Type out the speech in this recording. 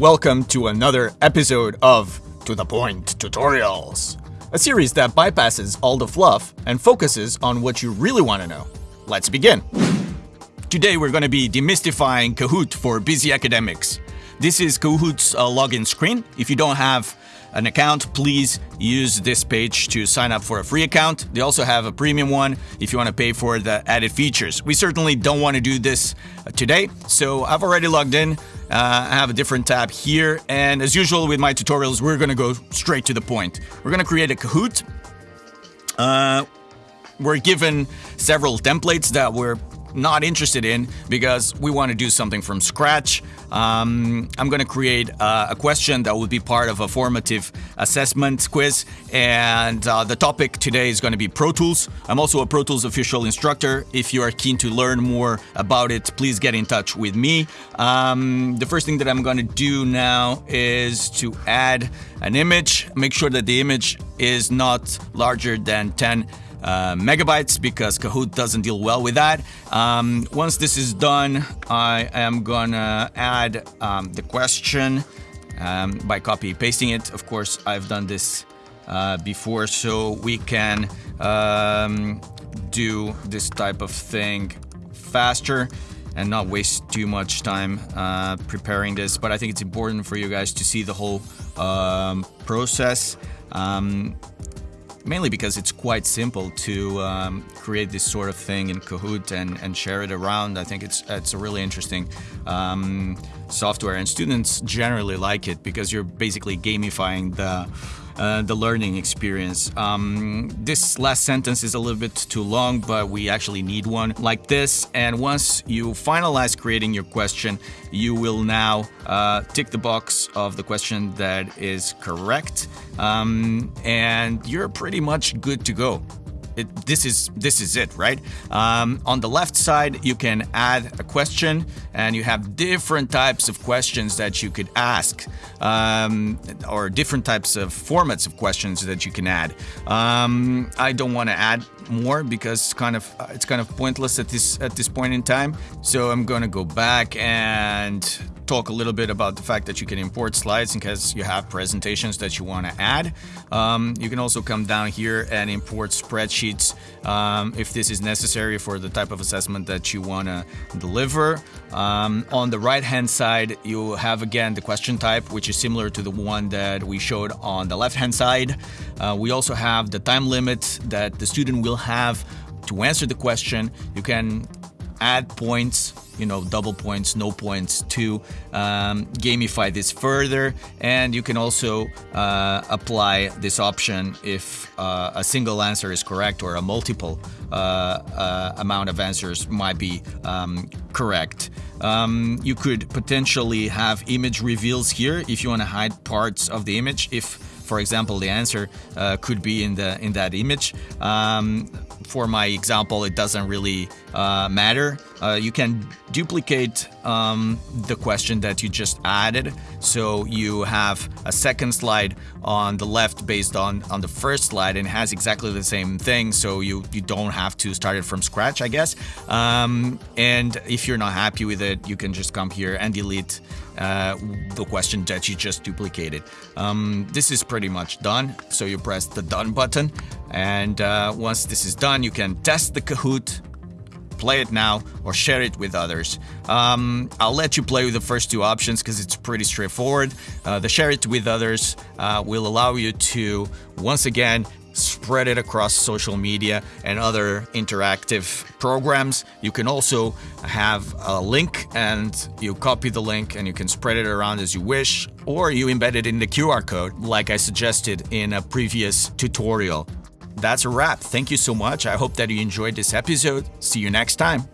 welcome to another episode of To The Point Tutorials, a series that bypasses all the fluff and focuses on what you really want to know. Let's begin. Today we're going to be demystifying Kahoot for busy academics. This is Kahoot's uh, login screen. If you don't have an account, please use this page to sign up for a free account. They also have a premium one if you want to pay for the added features. We certainly don't want to do this uh, today, so I've already logged in. Uh, I have a different tab here, and as usual with my tutorials, we're going to go straight to the point. We're going to create a Kahoot. Uh, we're given several templates that we're not interested in because we want to do something from scratch. Um, I'm going to create uh, a question that will be part of a formative assessment quiz, and uh, the topic today is going to be Pro Tools. I'm also a Pro Tools official instructor. If you are keen to learn more about it, please get in touch with me. Um, the first thing that I'm going to do now is to add an image. Make sure that the image is not larger than 10 uh, megabytes because Kahoot doesn't deal well with that. Um, once this is done, I am gonna add um, the question um, by copy pasting it. Of course, I've done this uh, before, so we can um, do this type of thing faster and not waste too much time uh, preparing this. But I think it's important for you guys to see the whole um, process. Um, mainly because it's quite simple to um, create this sort of thing in Kahoot and, and share it around. I think it's it's a really interesting um, software, and students generally like it because you're basically gamifying the uh, the learning experience. Um, this last sentence is a little bit too long, but we actually need one like this. And once you finalize creating your question, you will now uh, tick the box of the question that is correct, um, and you're pretty much good to go this is this is it, right? Um, on the left side, you can add a question, and you have different types of questions that you could ask, um, or different types of formats of questions that you can add. Um, I don't want to add more because it's kind of it's kind of pointless at this at this point in time. So I'm gonna go back and talk a little bit about the fact that you can import slides in case you have presentations that you want to add. Um, you can also come down here and import spreadsheets um, if this is necessary for the type of assessment that you want to deliver. Um, on the right hand side, you have again the question type, which is similar to the one that we showed on the left hand side. Uh, we also have the time limit that the student will have to answer the question. You can add points you know double points no points to um, gamify this further and you can also uh, apply this option if uh, a single answer is correct or a multiple uh, uh amount of answers might be um, correct um, you could potentially have image reveals here if you want to hide parts of the image if for example, the answer uh, could be in the in that image. Um, for my example, it doesn't really uh, matter. Uh, you can duplicate um, the question that you just added. So you have a second slide on the left based on, on the first slide and has exactly the same thing. So you, you don't have to start it from scratch, I guess. Um, and if you're not happy with it, you can just come here and delete uh, the question that you just duplicated. Um, this is pretty much done. So you press the done button. And uh, once this is done, you can test the Kahoot play it now or share it with others. Um, I'll let you play with the first two options because it's pretty straightforward. Uh, the share it with others uh, will allow you to, once again, spread it across social media and other interactive programs. You can also have a link and you copy the link and you can spread it around as you wish, or you embed it in the QR code like I suggested in a previous tutorial. That's a wrap. Thank you so much. I hope that you enjoyed this episode. See you next time.